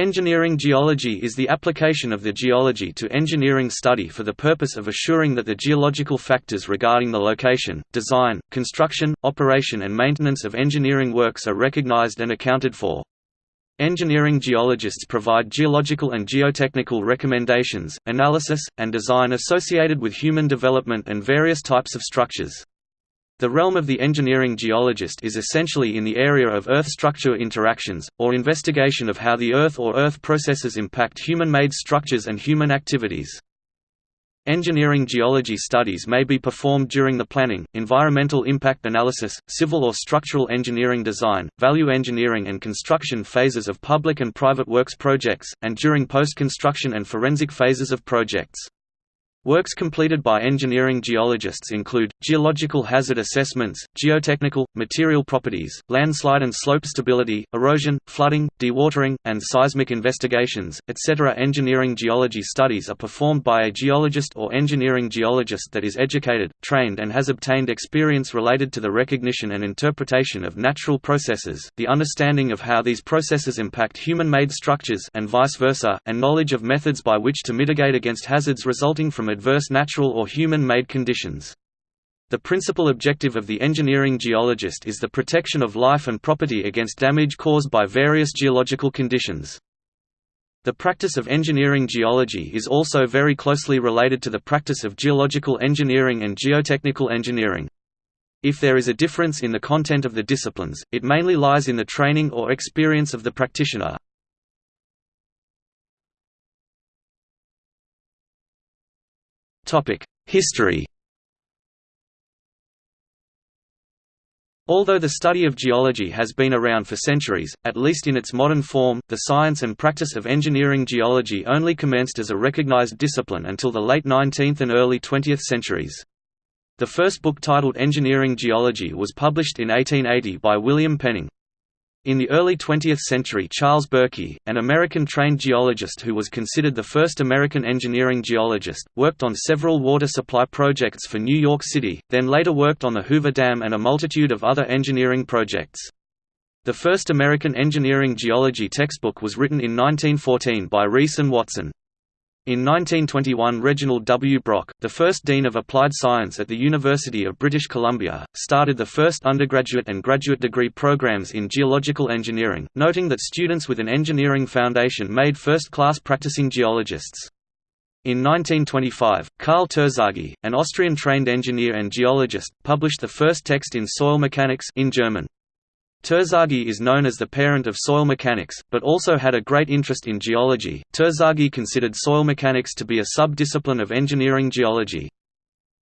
Engineering geology is the application of the geology to engineering study for the purpose of assuring that the geological factors regarding the location, design, construction, operation and maintenance of engineering works are recognized and accounted for. Engineering geologists provide geological and geotechnical recommendations, analysis, and design associated with human development and various types of structures. The realm of the engineering geologist is essentially in the area of Earth structure interactions, or investigation of how the Earth or Earth processes impact human-made structures and human activities. Engineering geology studies may be performed during the planning, environmental impact analysis, civil or structural engineering design, value engineering and construction phases of public and private works projects, and during post-construction and forensic phases of projects. Works completed by engineering geologists include, geological hazard assessments, geotechnical, material properties, landslide and slope stability, erosion, flooding, dewatering, and seismic investigations, etc. Engineering geology studies are performed by a geologist or engineering geologist that is educated, trained and has obtained experience related to the recognition and interpretation of natural processes, the understanding of how these processes impact human-made structures and vice versa, and knowledge of methods by which to mitigate against hazards resulting from adverse natural or human-made conditions. The principal objective of the engineering geologist is the protection of life and property against damage caused by various geological conditions. The practice of engineering geology is also very closely related to the practice of geological engineering and geotechnical engineering. If there is a difference in the content of the disciplines, it mainly lies in the training or experience of the practitioner. History Although the study of geology has been around for centuries, at least in its modern form, the science and practice of engineering geology only commenced as a recognized discipline until the late 19th and early 20th centuries. The first book titled Engineering Geology was published in 1880 by William Penning. In the early 20th century Charles Berkey, an American-trained geologist who was considered the first American engineering geologist, worked on several water supply projects for New York City, then later worked on the Hoover Dam and a multitude of other engineering projects. The first American engineering geology textbook was written in 1914 by Ries and Watson. In 1921 Reginald W. Brock, the first Dean of Applied Science at the University of British Columbia, started the first undergraduate and graduate degree programs in geological engineering, noting that students with an engineering foundation made first-class practicing geologists. In 1925, Karl Terzaghi, an Austrian-trained engineer and geologist, published the first text in soil mechanics in German. Terzaghi is known as the parent of soil mechanics, but also had a great interest in geology. Terzaghi considered soil mechanics to be a sub-discipline of engineering geology.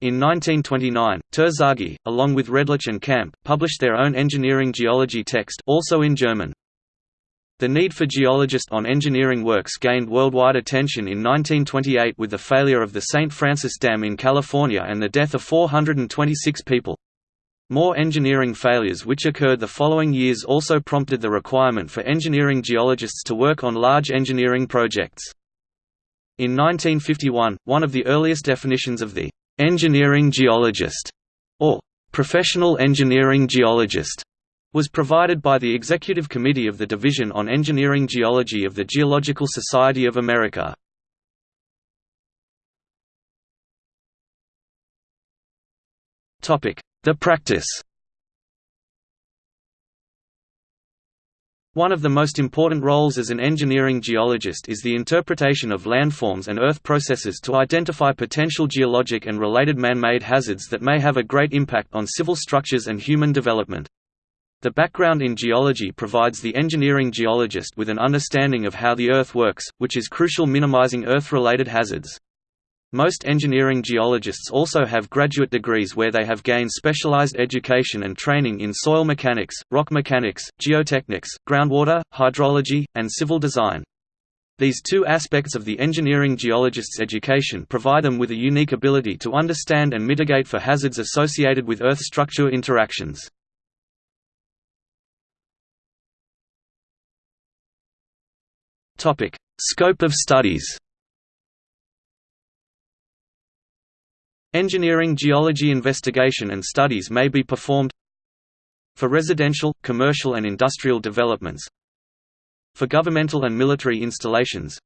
In 1929, Terzaghi, along with Redlich and Kampe, published their own engineering geology text also in German. The need for geologists on engineering works gained worldwide attention in 1928 with the failure of the St. Francis Dam in California and the death of 426 people. More engineering failures which occurred the following years also prompted the requirement for engineering geologists to work on large engineering projects. In 1951, one of the earliest definitions of the «engineering geologist» or «professional engineering geologist» was provided by the Executive Committee of the Division on Engineering Geology of the Geological Society of America. Topic: the practice One of the most important roles as an engineering geologist is the interpretation of landforms and earth processes to identify potential geologic and related man-made hazards that may have a great impact on civil structures and human development. The background in geology provides the engineering geologist with an understanding of how the Earth works, which is crucial minimizing Earth-related hazards. Most engineering geologists also have graduate degrees where they have gained specialized education and training in soil mechanics, rock mechanics, geotechnics, groundwater, hydrology, and civil design. These two aspects of the engineering geologist's education provide them with a unique ability to understand and mitigate for hazards associated with Earth structure interactions. Scope of studies Engineering geology investigation and studies may be performed for residential, commercial and industrial developments, For governmental and military installations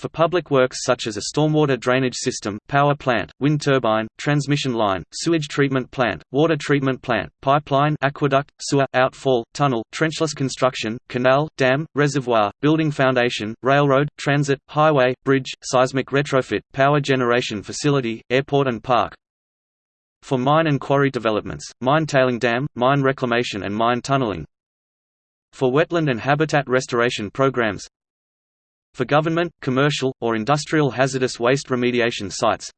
for public works such as a stormwater drainage system, power plant, wind turbine, transmission line, sewage treatment plant, water treatment plant, pipeline aqueduct, sewer, outfall, tunnel, trenchless construction, canal, dam, reservoir, building foundation, railroad, transit, highway, bridge, seismic retrofit, power generation facility, airport and park. For mine and quarry developments, mine tailing dam, mine reclamation and mine tunneling. For wetland and habitat restoration programs, for government, commercial, or industrial hazardous waste remediation sites.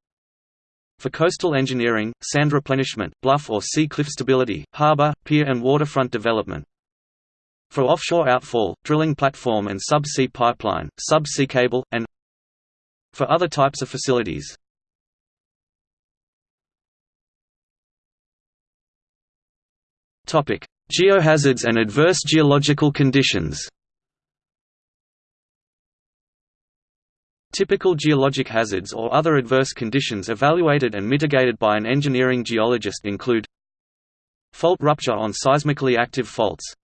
For coastal engineering, sand replenishment, bluff or sea cliff stability, harbor, pier and waterfront development. For offshore outfall, drilling platform and sub-sea pipeline, sub-sea cable, and For other types of facilities. Geohazards and adverse geological conditions Typical geologic hazards or other adverse conditions evaluated and mitigated by an engineering geologist include Fault rupture on seismically active faults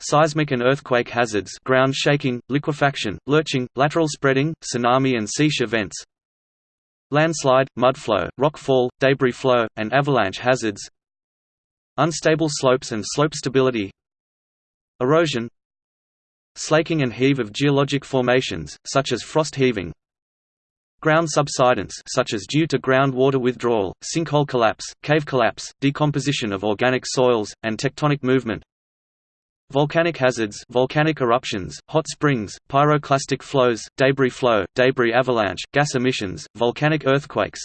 Seismic and earthquake hazards ground shaking, liquefaction, lurching, lateral spreading, tsunami and seiche events Landslide, mudflow, rockfall, debris flow, and avalanche hazards Unstable slopes and slope stability Erosion Slaking and heave of geologic formations, such as frost heaving Ground subsidence such as due to groundwater withdrawal, sinkhole collapse, cave collapse, decomposition of organic soils, and tectonic movement Volcanic hazards volcanic eruptions, hot springs, pyroclastic flows, debris flow, debris avalanche, gas emissions, volcanic earthquakes.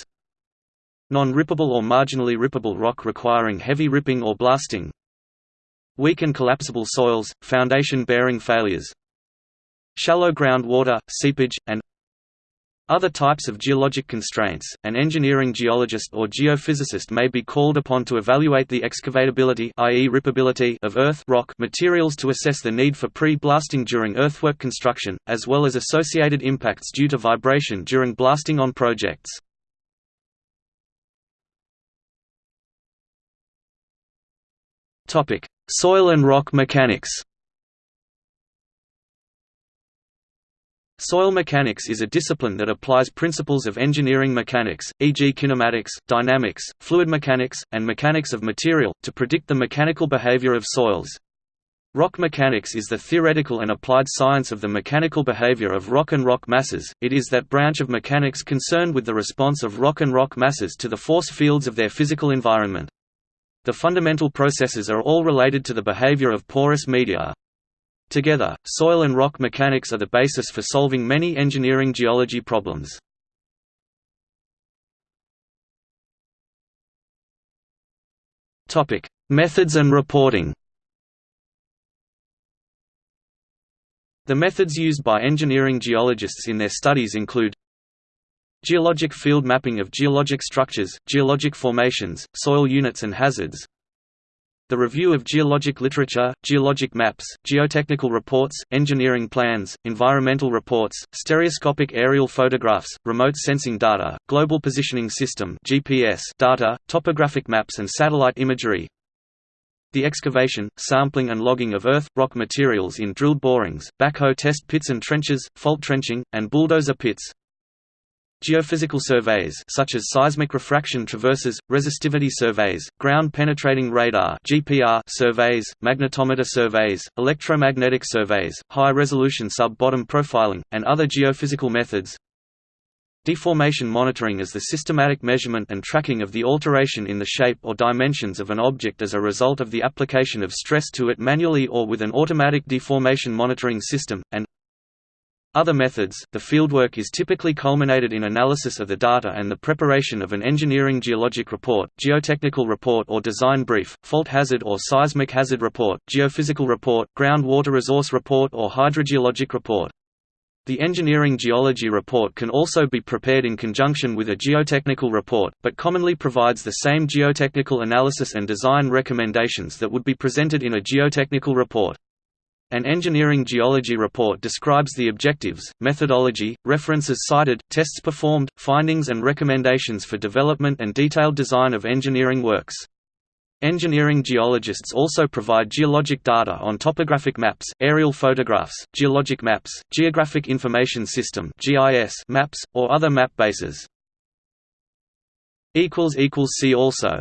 Non-rippable or marginally rippable rock requiring heavy ripping or blasting Weak and collapsible soils, foundation-bearing failures Shallow groundwater, seepage, and other types of geologic constraints, an engineering geologist or geophysicist may be called upon to evaluate the excavatability i.e. rippability of earth rock materials to assess the need for pre-blasting during earthwork construction, as well as associated impacts due to vibration during blasting on projects. Soil and rock mechanics Soil mechanics is a discipline that applies principles of engineering mechanics, e.g. kinematics, dynamics, fluid mechanics, and mechanics of material, to predict the mechanical behavior of soils. Rock mechanics is the theoretical and applied science of the mechanical behavior of rock and rock masses, it is that branch of mechanics concerned with the response of rock and rock masses to the force fields of their physical environment. The fundamental processes are all related to the behavior of porous media. Together, soil and rock mechanics are the basis for solving many engineering geology problems. Topic: Methods and reporting The methods used by engineering geologists in their studies include Geologic field mapping of geologic structures, geologic formations, soil units and hazards. The review of geologic literature, geologic maps, geotechnical reports, engineering plans, environmental reports, stereoscopic aerial photographs, remote sensing data, global positioning system GPS data, topographic maps and satellite imagery. The excavation, sampling and logging of earth, rock materials in drilled borings, backhoe test pits and trenches, fault trenching, and bulldozer pits, Geophysical surveys such as seismic refraction traverses, resistivity surveys, ground-penetrating radar (GPR) surveys, magnetometer surveys, electromagnetic surveys, high-resolution sub-bottom profiling, and other geophysical methods. Deformation monitoring is the systematic measurement and tracking of the alteration in the shape or dimensions of an object as a result of the application of stress to it manually or with an automatic deformation monitoring system, and other methods, the fieldwork is typically culminated in analysis of the data and the preparation of an engineering geologic report, geotechnical report or design brief, fault hazard or seismic hazard report, geophysical report, groundwater resource report or hydrogeologic report. The engineering geology report can also be prepared in conjunction with a geotechnical report, but commonly provides the same geotechnical analysis and design recommendations that would be presented in a geotechnical report. An engineering geology report describes the objectives, methodology, references cited, tests performed, findings and recommendations for development and detailed design of engineering works. Engineering geologists also provide geologic data on topographic maps, aerial photographs, geologic maps, Geographic Information System maps, or other map bases. see also